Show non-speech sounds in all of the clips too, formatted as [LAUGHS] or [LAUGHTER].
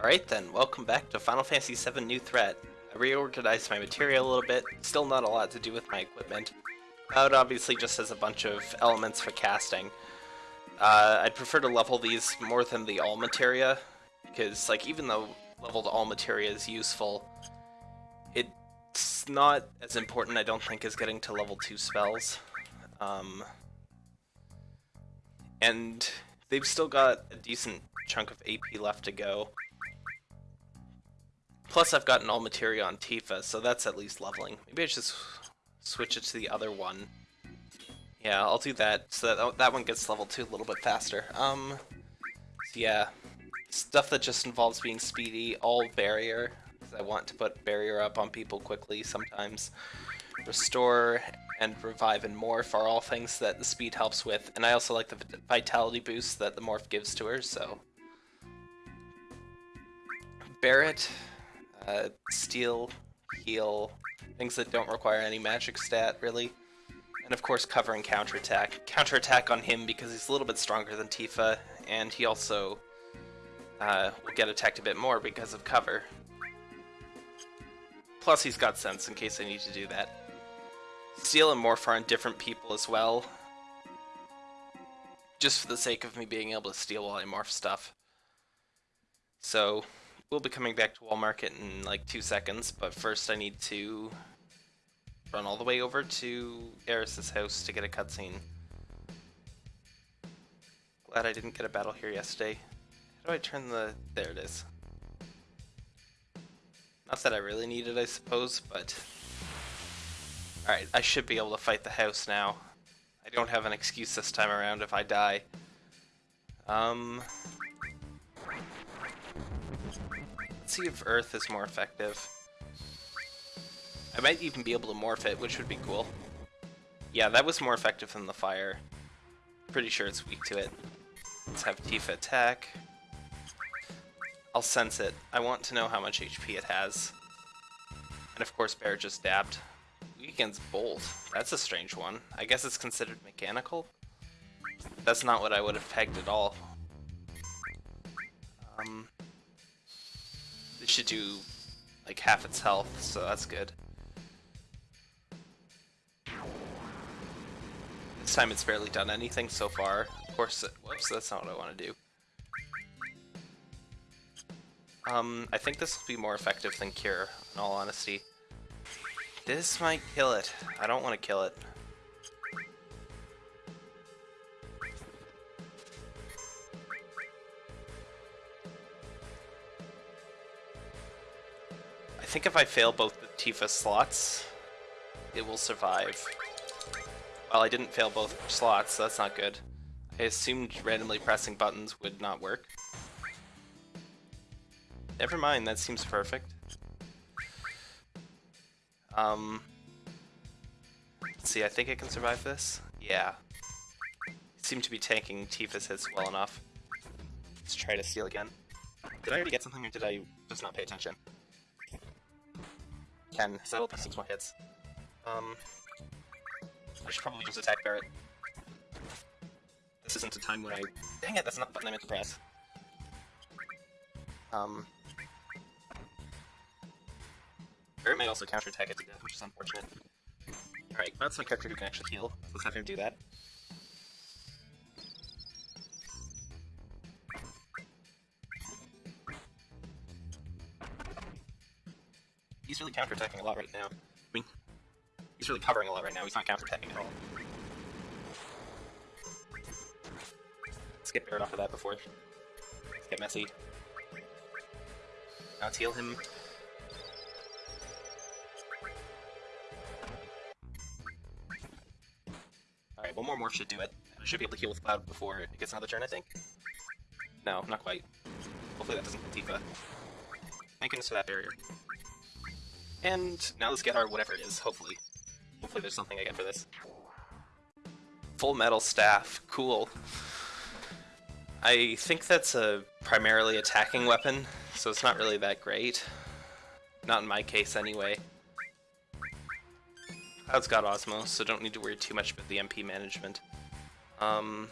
Alright then, welcome back to Final Fantasy VII New Threat. I reorganized my material a little bit, still not a lot to do with my equipment. Cloud obviously just has a bunch of elements for casting. Uh, I'd prefer to level these more than the all materia, because like even though leveled all materia is useful, it's not as important I don't think as getting to level 2 spells. Um, and they've still got a decent chunk of AP left to go. Plus I've gotten all materia on Tifa, so that's at least leveling. Maybe I should switch it to the other one. Yeah, I'll do that, so that, that one gets level 2 a little bit faster. Um, so yeah, stuff that just involves being speedy, all barrier, I want to put barrier up on people quickly sometimes. Restore and revive and morph are all things that the speed helps with, and I also like the vitality boost that the morph gives to her, so... Barret, uh, steal, heal, things that don't require any magic stat, really. And of course cover and counterattack. Counterattack on him because he's a little bit stronger than Tifa, and he also uh, will get attacked a bit more because of cover. Plus he's got sense in case I need to do that. Steal and Morph are on different people as well. Just for the sake of me being able to steal while I morph stuff. So, we'll be coming back to Wall Market in like two seconds, but first I need to run all the way over to Aeris's house to get a cutscene. Glad I didn't get a battle here yesterday. How do I turn the... there it is. Not that I really need it, I suppose, but... Alright, I should be able to fight the house now. I don't have an excuse this time around if I die. Um... See if Earth is more effective. I might even be able to morph it, which would be cool. Yeah, that was more effective than the fire. Pretty sure it's weak to it. Let's have Tifa attack. I'll sense it. I want to know how much HP it has. And of course Bear just dabbed. Weekend's Bolt. That's a strange one. I guess it's considered mechanical? That's not what I would have pegged at all. Um, should do like half its health, so that's good. This time it's barely done anything so far. Of course, whoops, that's not what I want to do. Um, I think this will be more effective than Cure, in all honesty. This might kill it. I don't want to kill it. Think if I fail both the Tifa slots, it will survive. Well, I didn't fail both slots, so that's not good. I assumed randomly pressing buttons would not work. Never mind, that seems perfect. Um, let's see, I think I can survive this. Yeah. Seem to be tanking Tifa's hits well enough. Let's try to steal again. Did I already get something or did I just not pay attention? Ken, settle for six more hits. Um, I should probably just attack Barret. This isn't a time where I... Dang it, that's not the button I meant to press. Um, Barret may also counterattack it to death, which is unfortunate. Alright, that's my character who can actually heal. Let's have him do that. He's really counterattacking a lot right now. I mean, he's really covering a lot right now, he's not counterattacking at all. Let's get Barret off of that before get messy. Now let's heal him Alright, one more morph should do it. I should be able to heal with Cloud before it gets another turn, I think. No, not quite. Hopefully that doesn't Tifa. Thank goodness for that barrier. And now let's get our whatever it is, hopefully. Hopefully there's something I get for this. Full metal staff, cool. I think that's a primarily attacking weapon, so it's not really that great. Not in my case anyway. Cloud's got Osmose, so don't need to worry too much about the MP management. Um,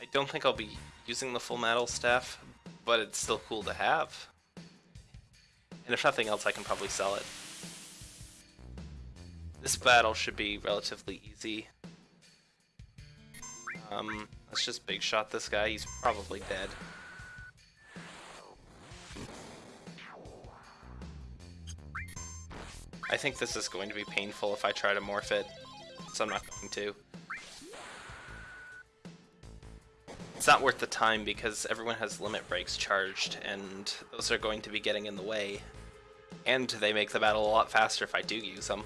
I don't think I'll be using the full metal staff, but it's still cool to have. And if nothing else, I can probably sell it. This battle should be relatively easy. Um, let's just big shot this guy, he's probably dead. I think this is going to be painful if I try to morph it, so I'm not going to. It's not worth the time because everyone has limit breaks charged, and those are going to be getting in the way. And they make the battle a lot faster if I do use them.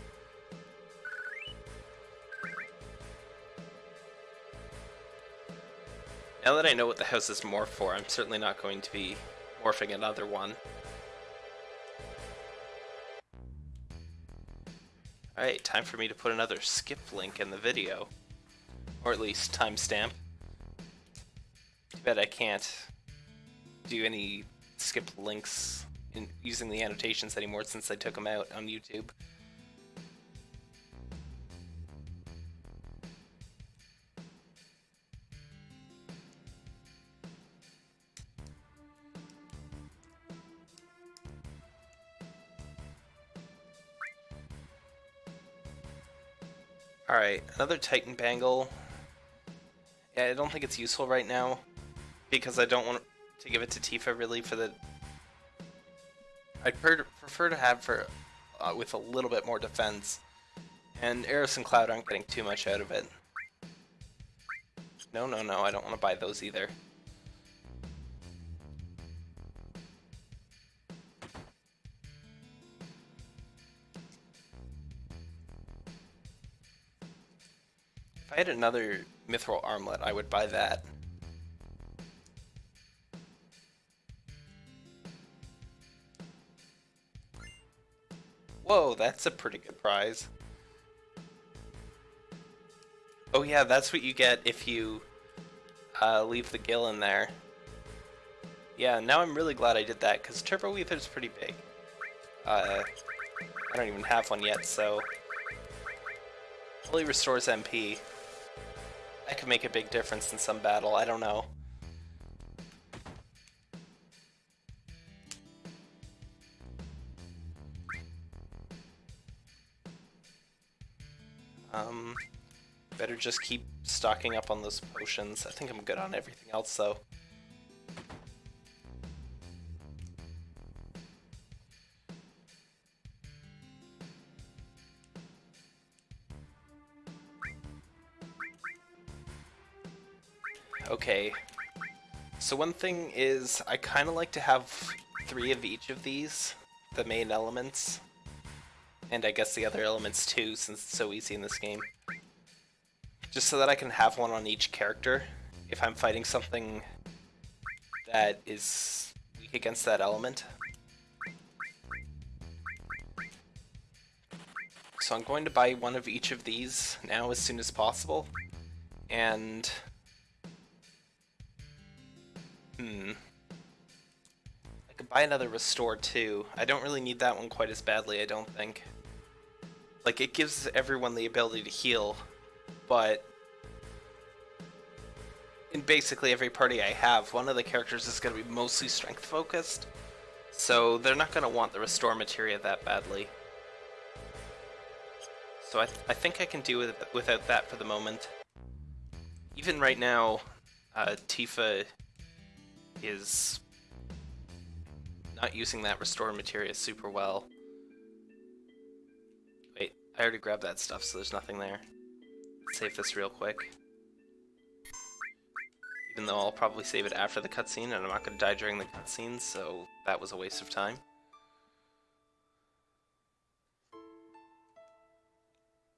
Now that I know what the house is morph for, I'm certainly not going to be morphing another one. Alright, time for me to put another skip link in the video. Or at least timestamp. Too bad I can't do any skip links in using the annotations anymore since I took them out on YouTube. Alright, another Titan Bangle. Yeah, I don't think it's useful right now, because I don't want to give it to Tifa really for the... I'd prefer to have her uh, with a little bit more defense, and Aeris and Cloud aren't getting too much out of it. No, no, no, I don't want to buy those either. If I had another Mithril Armlet, I would buy that. Whoa, that's a pretty good prize. Oh yeah, that's what you get if you uh, leave the gill in there. Yeah, now I'm really glad I did that, because Turbo Ether's pretty big. Uh, I don't even have one yet, so... Fully restores MP. That could make a big difference in some battle, I don't know. Um, better just keep stocking up on those potions. I think I'm good on everything else though. Okay. So one thing is, I kind of like to have three of each of these, the main elements. And I guess the other elements too, since it's so easy in this game. Just so that I can have one on each character if I'm fighting something that is weak against that element. So I'm going to buy one of each of these now as soon as possible. And Hmm. I could buy another Restore too. I don't really need that one quite as badly, I don't think. Like, it gives everyone the ability to heal, but in basically every party I have, one of the characters is going to be mostly strength focused, so they're not going to want the Restore materia that badly. So I, th I think I can do with without that for the moment. Even right now, uh, Tifa is not using that restore materia super well. I already grabbed that stuff, so there's nothing there. Save this real quick. Even though I'll probably save it after the cutscene, and I'm not going to die during the cutscene, so that was a waste of time.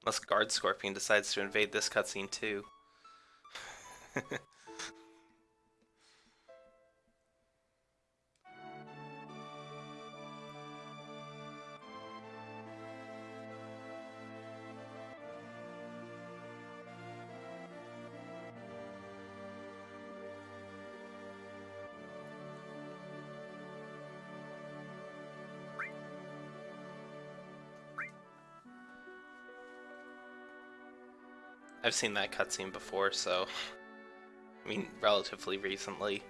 Unless Guard Scorpion decides to invade this cutscene too. [LAUGHS] I've seen that cutscene before, so I mean, relatively recently.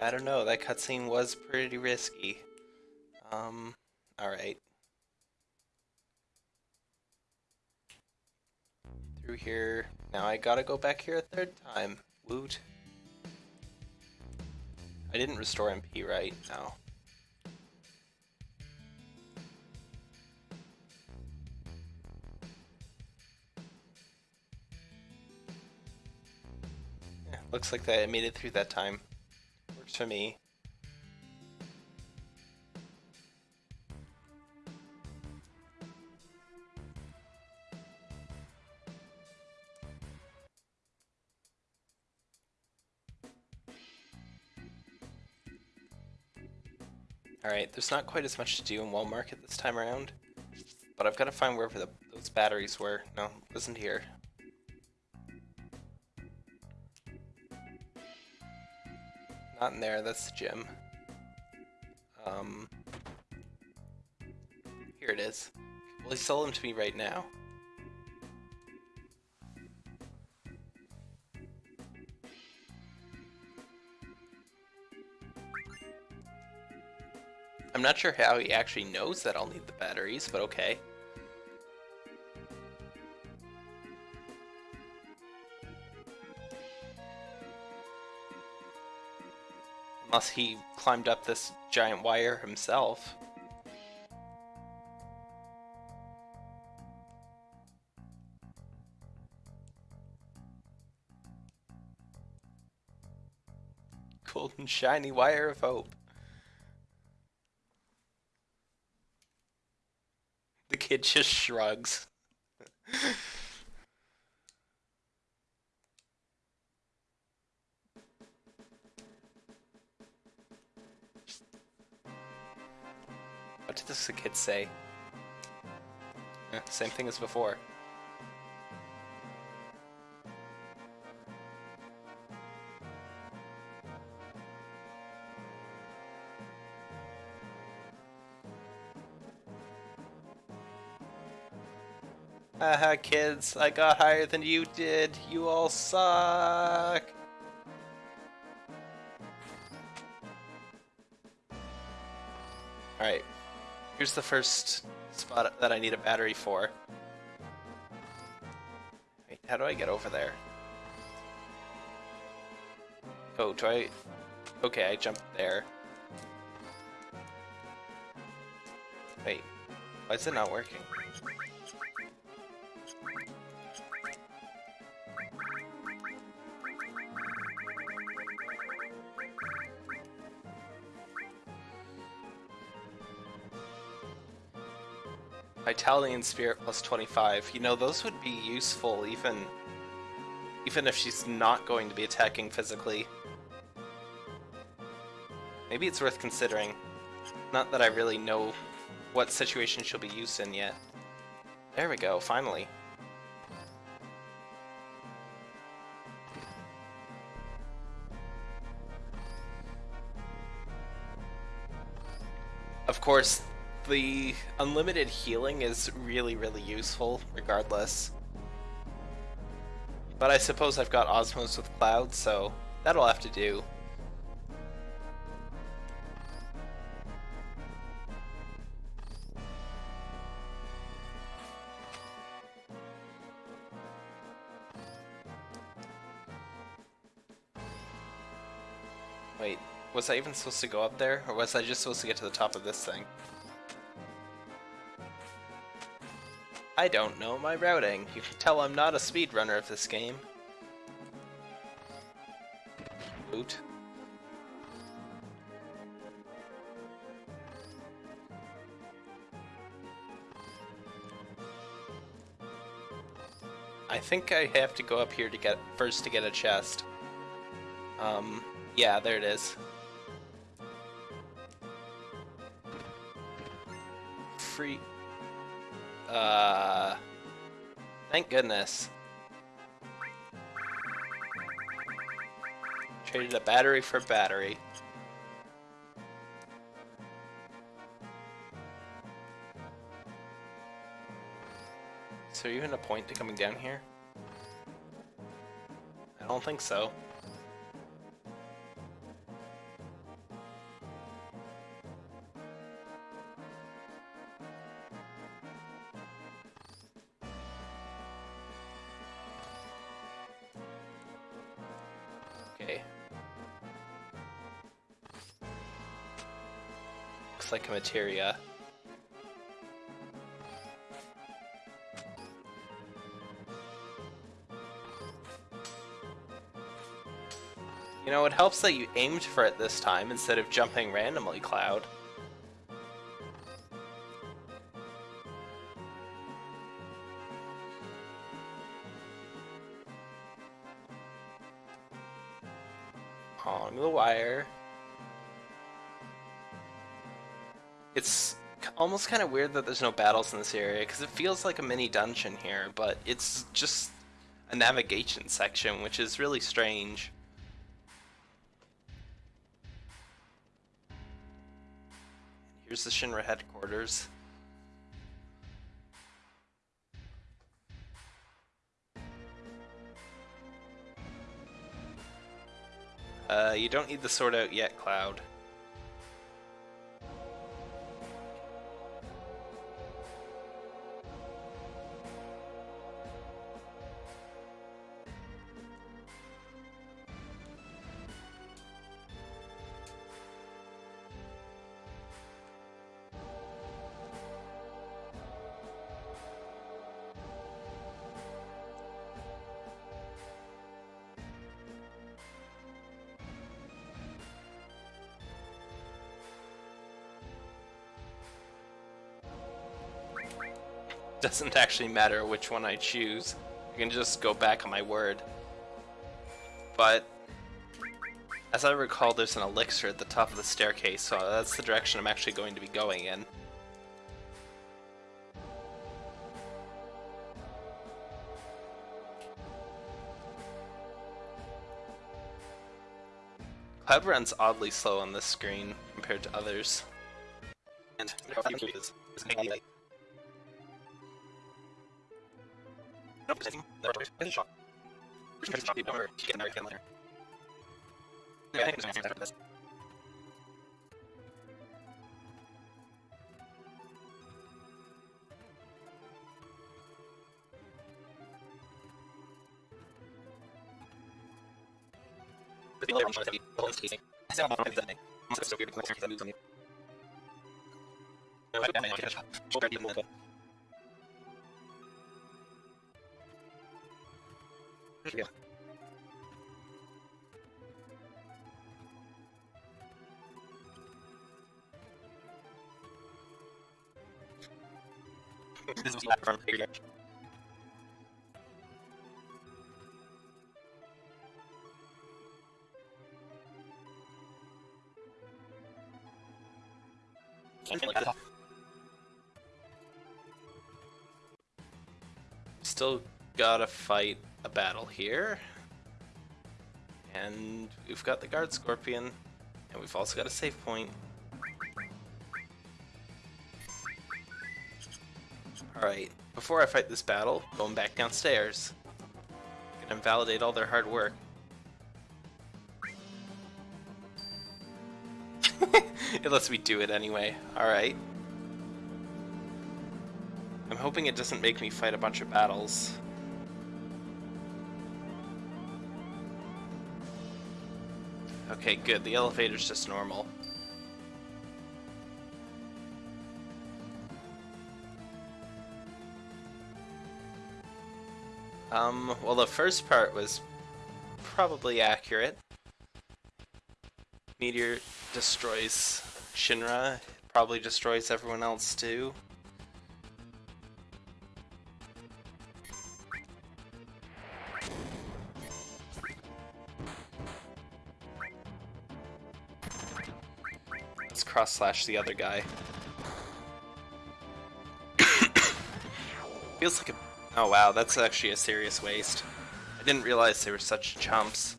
I don't know, that cutscene was pretty risky. Um, alright. Through here. Now I gotta go back here a third time. Woot. I didn't restore MP, right? No. Looks like that I made it through that time works for me. Alright, there's not quite as much to do in Wall Market this time around, but I've got to find wherever the, those batteries were. No, wasn't here. Not in there, that's the gym. Um, here it is. Will he sell them to me right now? I'm not sure how he actually knows that I'll need the batteries, but okay. Unless he climbed up this giant wire himself. Golden shiny wire of hope. The kid just shrugs. [LAUGHS] the kid say? Eh, same thing as before. Haha, kids, I got higher than you did. You all suck. Here's the first spot that I need a battery for. Wait, how do I get over there? Oh, do I... Okay, I jumped there. Wait, why is it not working? Vitality and Spirit plus 25. You know, those would be useful even even if she's not going to be attacking physically. Maybe it's worth considering. Not that I really know what situation she'll be used in yet. There we go, finally. Of course, the unlimited healing is really, really useful, regardless. But I suppose I've got Osmose with Cloud, so that'll have to do. Wait, was I even supposed to go up there? Or was I just supposed to get to the top of this thing? I don't know my routing. You can tell I'm not a speedrunner of this game. Boot. I think I have to go up here to get first to get a chest. Um, yeah, there it is. Thank goodness. Traded a battery for battery. Is there even a point to coming down here? I don't think so. Materia. You know, it helps that you aimed for it this time instead of jumping randomly, Cloud. Almost kind of weird that there's no battles in this area, because it feels like a mini dungeon here, but it's just a navigation section, which is really strange. Here's the Shinra headquarters. Uh, you don't need the sword out yet, Cloud. Doesn't actually matter which one I choose. I can just go back on my word. But, as I recall, there's an elixir at the top of the staircase, so that's the direction I'm actually going to be going in. Cloud runs oddly slow on this screen compared to others. And Nope, taking the rotors in shot. Just shot the over, get an American later. Yeah, I think there's an answer after this. The later on shot is heavy, the whole tasting. I said oh, I'm not heavy that thing. I'm so weird because I moves on you. No, I don't know, I get a shot. Shoulder, even more Yeah. [LAUGHS] Still gotta fight a battle here. And we've got the guard scorpion, and we've also got a save point. Alright, before I fight this battle, going back downstairs. Gonna invalidate all their hard work. [LAUGHS] it lets me do it anyway. Alright. I'm hoping it doesn't make me fight a bunch of battles. Okay, good. The elevator's just normal. Um, well the first part was probably accurate. Meteor destroys Shinra, probably destroys everyone else too. Cross slash the other guy. [COUGHS] Feels like a Oh wow, that's actually a serious waste. I didn't realize they were such chumps.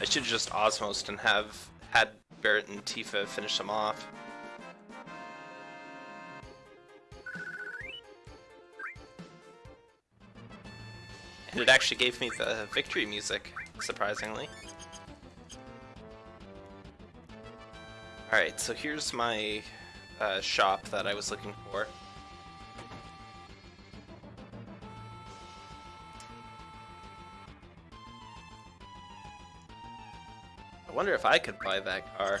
I should just osmosed and have had Barret and Tifa finish them off. And it actually gave me the victory music, surprisingly. Alright, so here's my uh, shop that I was looking for. I wonder if I could buy that car.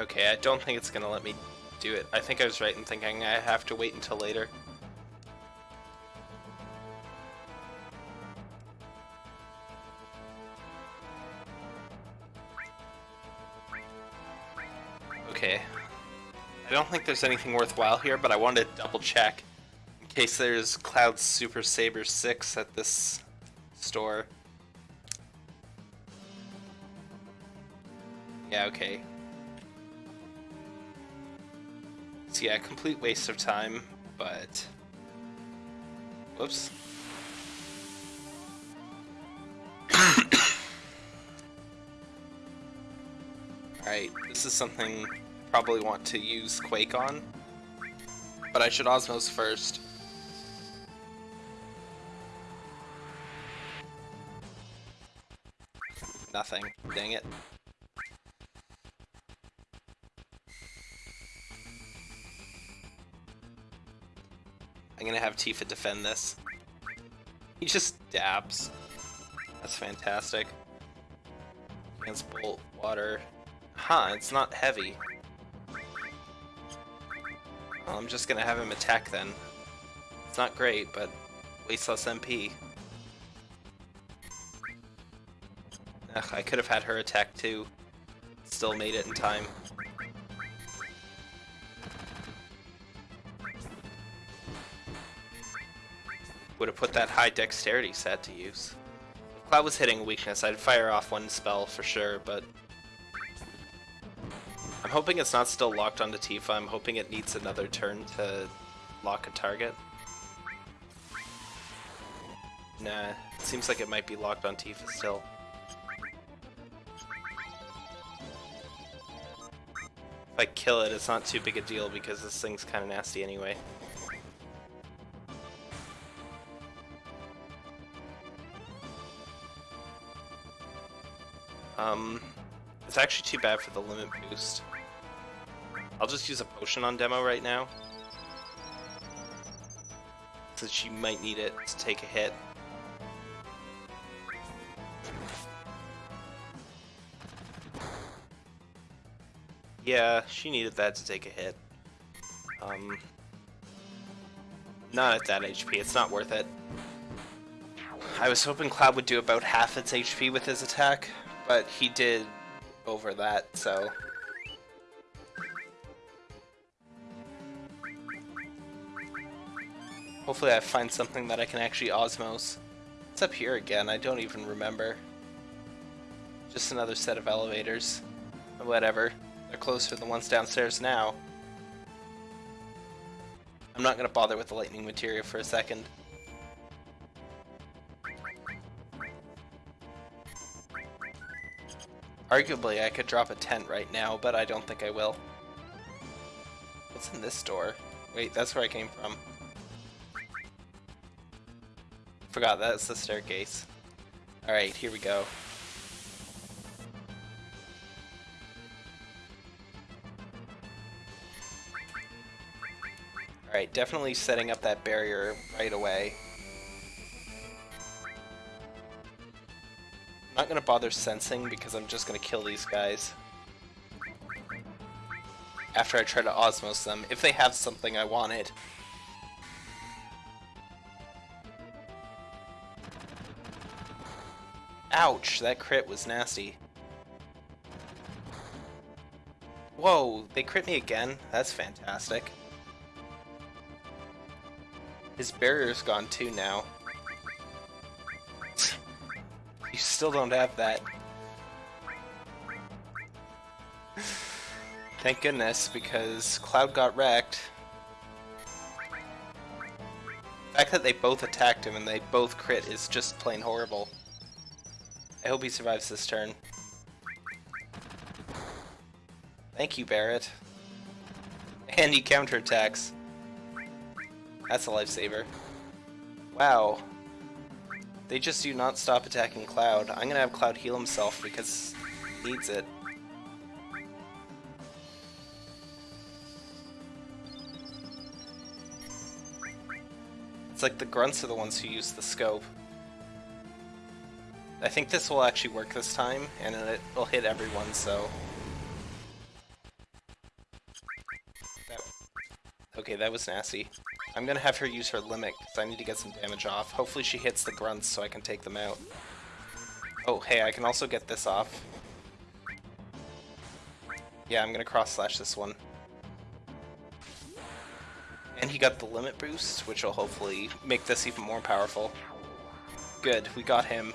Okay, I don't think it's gonna let me do it. I think I was right in thinking I have to wait until later. Okay, I don't think there's anything worthwhile here, but I wanted to double check in case there's Cloud Super Saber 6 at this store. Yeah, okay. So yeah, complete waste of time, but... Whoops. [COUGHS] Alright, this is something I probably want to use Quake on. But I should Osmose first. Nothing. Dang it. I'm gonna have Tifa defend this. He just dabs. That's fantastic. Against Bolt, Water. Huh, it's not heavy. Well, I'm just gonna have him attack then. It's not great, but waste less MP. Ugh, I could have had her attack too. Still made it in time. Would have put that high dexterity set to use. If Cloud was hitting weakness, I'd fire off one spell for sure, but I'm hoping it's not still locked onto Tifa. I'm hoping it needs another turn to lock a target. Nah, it seems like it might be locked on Tifa still. If I kill it, it's not too big a deal because this thing's kind of nasty anyway. Um, it's actually too bad for the limit boost. I'll just use a potion on demo right now. Since she might need it to take a hit. Yeah, she needed that to take a hit. Um, not at that HP, it's not worth it. I was hoping Cloud would do about half its HP with his attack, but he did over that, so... Hopefully I find something that I can actually osmose. It's up here again, I don't even remember. Just another set of elevators. Whatever. They're closer than the ones downstairs now. I'm not gonna bother with the lightning materia for a second. Arguably, I could drop a tent right now, but I don't think I will. What's in this door? Wait, that's where I came from. Forgot, that's the staircase. Alright, here we go. Alright, definitely setting up that barrier right away. I'm not gonna bother sensing because I'm just gonna kill these guys. After I try to Osmose them, if they have something I wanted. Ouch, that crit was nasty. Whoa, they crit me again? That's fantastic. His barrier's gone too now. Still don't have that. Thank goodness, because Cloud got wrecked. The fact that they both attacked him and they both crit is just plain horrible. I hope he survives this turn. Thank you, Barret. And he counterattacks. That's a lifesaver. Wow. They just do not stop attacking Cloud. I'm gonna have Cloud heal himself because he needs it. It's like the grunts are the ones who use the scope. I think this will actually work this time, and it'll hit everyone, so... Okay, that was nasty. I'm gonna have her use her limit, because I need to get some damage off. Hopefully she hits the grunts so I can take them out. Oh, hey, I can also get this off. Yeah, I'm gonna cross-slash this one. And he got the limit boost, which will hopefully make this even more powerful. Good, we got him.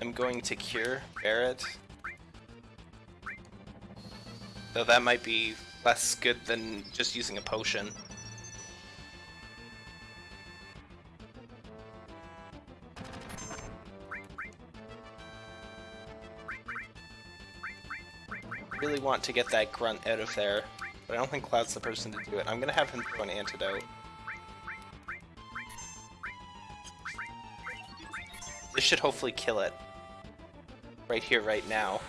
I'm going to cure Barret. Though that might be less good than just using a potion. really want to get that grunt out of there, but I don't think Cloud's the person to do it. I'm gonna have him throw an antidote. This should hopefully kill it. Right here, right now.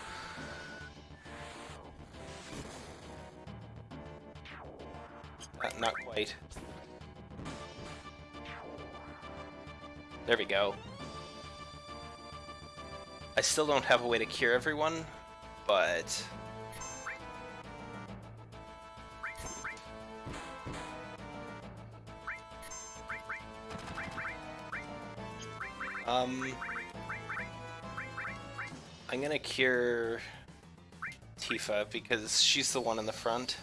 There we go. I still don't have a way to cure everyone, but... Um... I'm gonna cure Tifa because she's the one in the front.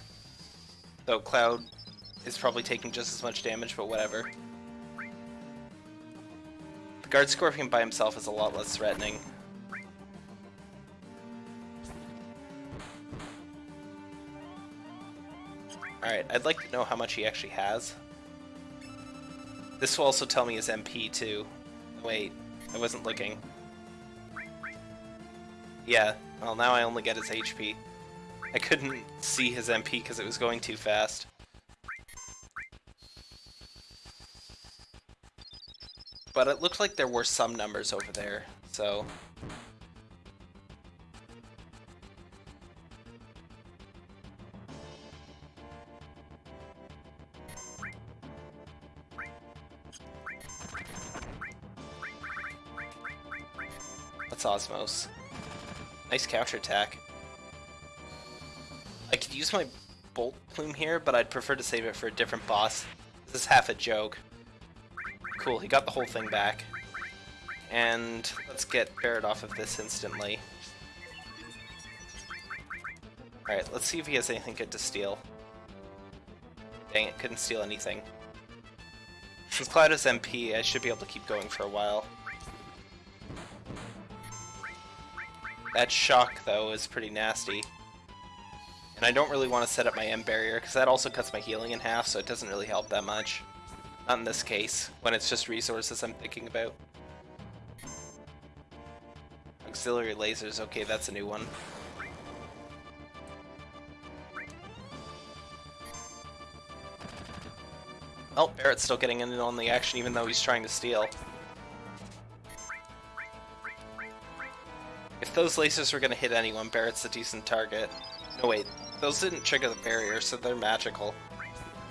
Though Cloud is probably taking just as much damage, but whatever. The Guard Scorpion by himself is a lot less threatening. Alright, I'd like to know how much he actually has. This will also tell me his MP too. Wait, I wasn't looking. Yeah, well now I only get his HP. I couldn't see his MP because it was going too fast. But it looked like there were some numbers over there, so... Let's Osmose. Nice counterattack. I could use my Bolt Plume here, but I'd prefer to save it for a different boss. This is half a joke. Cool, he got the whole thing back. And let's get Barret off of this instantly. Alright, let's see if he has anything good to steal. Dang it, couldn't steal anything. Since Cloud is MP, I should be able to keep going for a while. That shock, though, is pretty nasty. And I don't really want to set up my M barrier, because that also cuts my healing in half, so it doesn't really help that much. Not in this case, when it's just resources I'm thinking about. Auxiliary lasers, okay, that's a new one. Oh, Barret's still getting in on the action even though he's trying to steal. If those lasers were going to hit anyone, Barret's a decent target. No wait, those didn't trigger the barrier, so they're magical.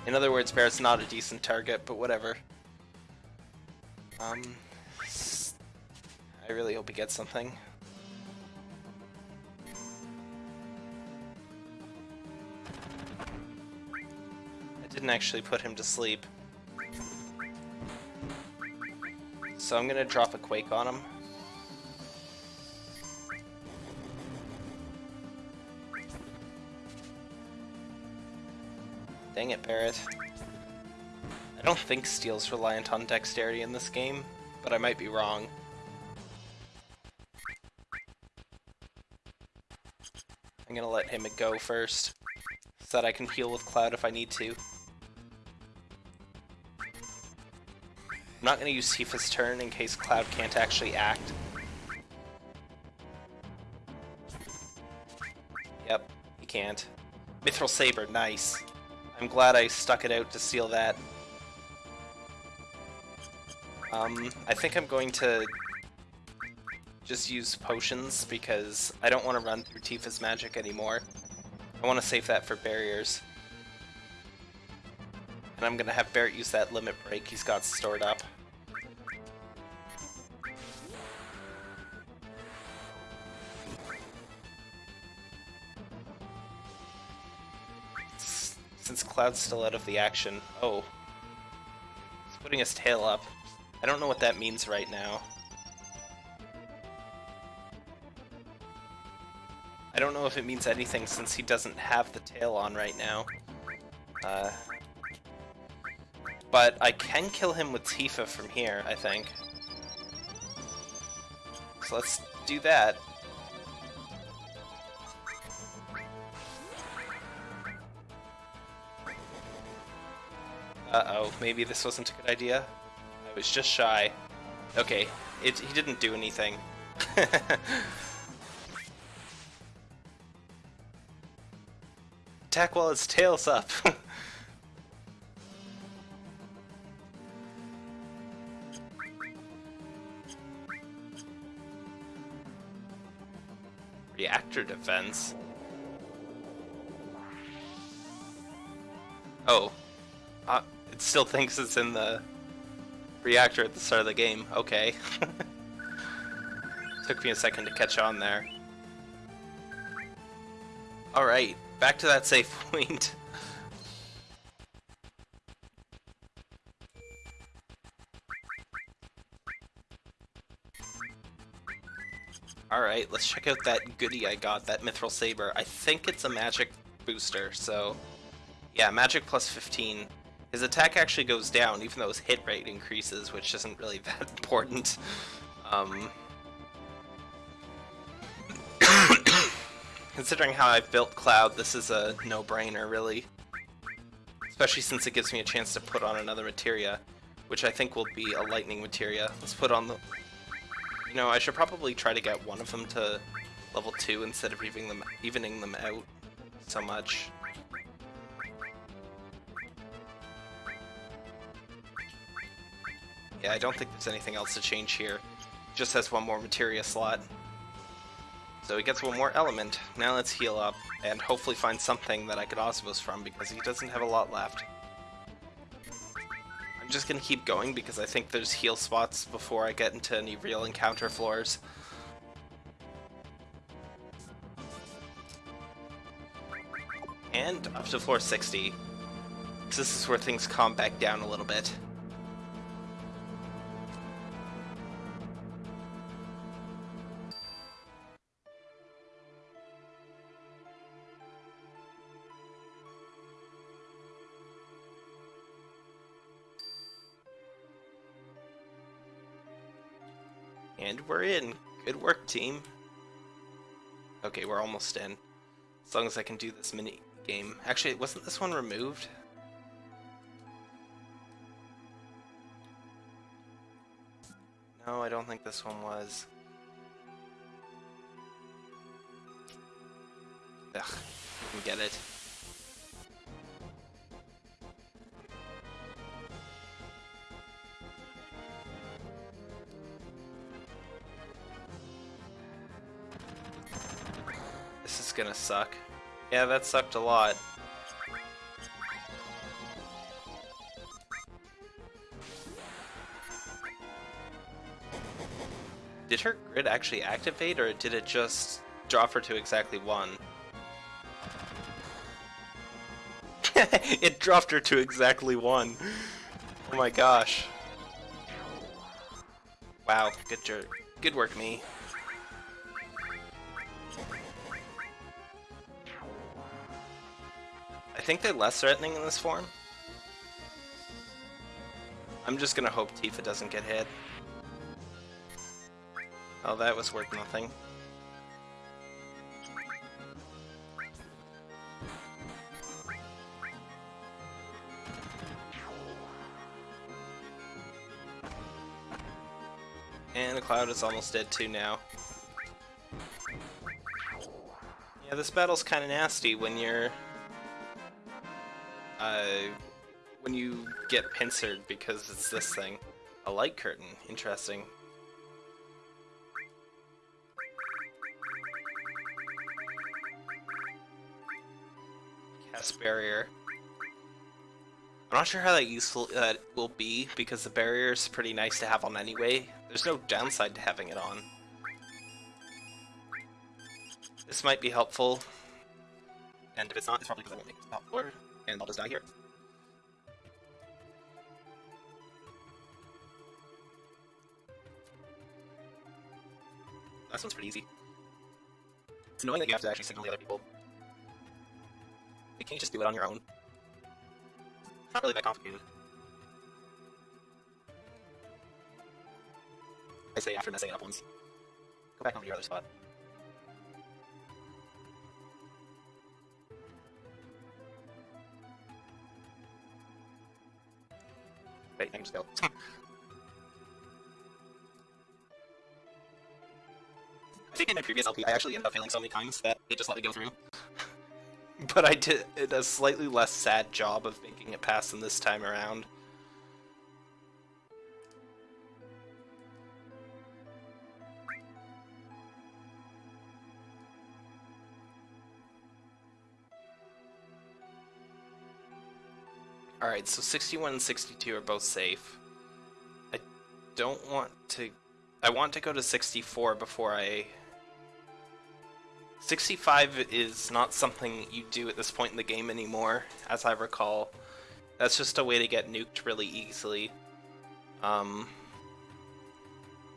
In other words, Barret's not a decent target, but whatever. Um, I really hope he gets something. I didn't actually put him to sleep. So I'm gonna drop a Quake on him. Dang it, Barret. I don't think Steal's reliant on dexterity in this game, but I might be wrong. I'm gonna let him go first, so that I can heal with Cloud if I need to. I'm not to use Tifa's turn in case Cloud can't actually act. Yep, he can't. Mithril Saber, nice. I'm glad I stuck it out to seal that. Um, I think I'm going to just use potions because I don't want to run through Tifa's magic anymore. I want to save that for barriers. And I'm gonna have Barret use that limit break he's got stored up. Since Cloud's still out of the action. Oh. He's putting his tail up. I don't know what that means right now. I don't know if it means anything since he doesn't have the tail on right now. Uh, but I can kill him with Tifa from here, I think. So let's do that. Uh-oh, maybe this wasn't a good idea? I was just shy. Okay, it, he didn't do anything. [LAUGHS] Attack while its tail's up. [LAUGHS] Reactor defense? Oh. Uh, it still thinks it's in the reactor at the start of the game. Okay. [LAUGHS] Took me a second to catch on there. Alright, back to that safe [LAUGHS] point. Alright, let's check out that goodie I got, that Mithril Saber. I think it's a magic booster, so... Yeah, magic plus 15. His attack actually goes down, even though his hit rate increases, which isn't really [LAUGHS] that important. Um... [COUGHS] Considering how I've built Cloud, this is a no-brainer, really. Especially since it gives me a chance to put on another materia, which I think will be a lightning materia. Let's put on the you know, I should probably try to get one of them to level 2 instead of evening them, evening them out so much. Yeah, I don't think there's anything else to change here. Just has one more materia slot. So he gets one more element. Now let's heal up, and hopefully find something that I could Osmose from, because he doesn't have a lot left. I'm just gonna keep going because I think there's heal spots before I get into any real encounter floors. And up to floor 60. This is where things calm back down a little bit. We're in. Good work, team. Okay, we're almost in. As long as I can do this mini game. Actually, wasn't this one removed? No, I don't think this one was. Ugh, didn't get it. Gonna suck. Yeah, that sucked a lot. Did her grid actually activate, or did it just drop her to exactly one? [LAUGHS] it dropped her to exactly one. Oh my gosh. Wow, good jerk. Good work, me. Think they're less threatening in this form. I'm just gonna hope Tifa doesn't get hit. Oh, that was worth nothing. And the cloud is almost dead too now. Yeah, this battle's kind of nasty when you're... Uh, when you get pincered because it's this thing. A light curtain. Interesting. Cast barrier. I'm not sure how that useful that uh, will be because the barrier is pretty nice to have on anyway. There's no downside to having it on. This might be helpful. And if it's not, it's probably because I won't make it to top floor, and I'll just die here. That one's pretty easy. It's annoying that you have to actually signal the other people. You Can you just do it on your own? It's not really that complicated. I say after messing it up once. Go back on to your other spot. Just go. I think in my previous LP I actually ended up failing so many times that it just let me go through. [LAUGHS] but I did a slightly less sad job of making it past them this time around. Alright, so 61 and 62 are both safe. I don't want to... I want to go to 64 before I... 65 is not something you do at this point in the game anymore, as I recall. That's just a way to get nuked really easily. Um,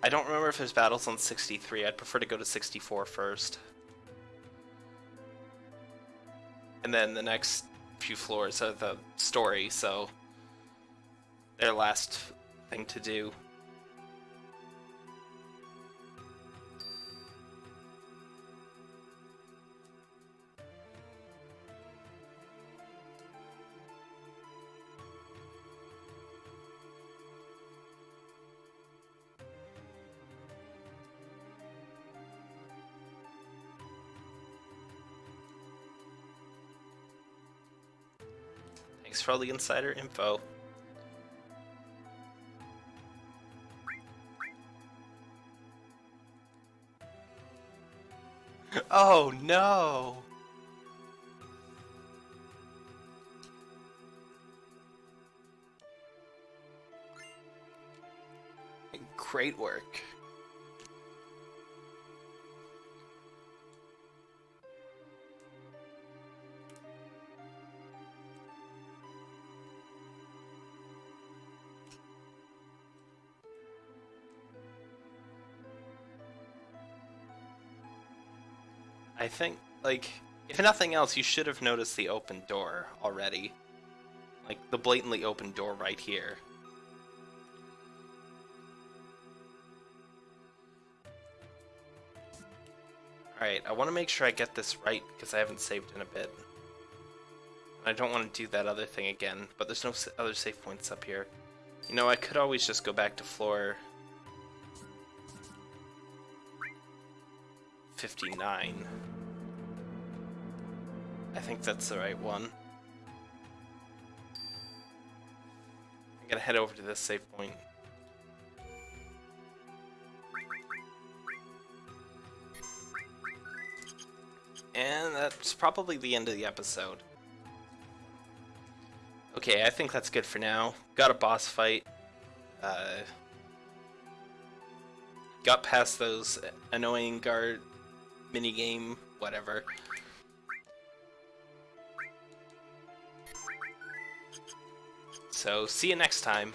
I don't remember if there's battles on 63. I'd prefer to go to 64 first. And then the next few floors of the story, so their last thing to do. For all the insider info. [LAUGHS] Oh no! Great work. I think, like, if nothing else, you should have noticed the open door already. Like, the blatantly open door right here. Alright, I want to make sure I get this right because I haven't saved in a bit. I don't want to do that other thing again, but there's no other save points up here. You know, I could always just go back to floor 59. I think that's the right one. I'm gonna head over to this save point. And that's probably the end of the episode. Okay, I think that's good for now. Got a boss fight. Uh, got past those annoying guard minigame, whatever. So, see you next time.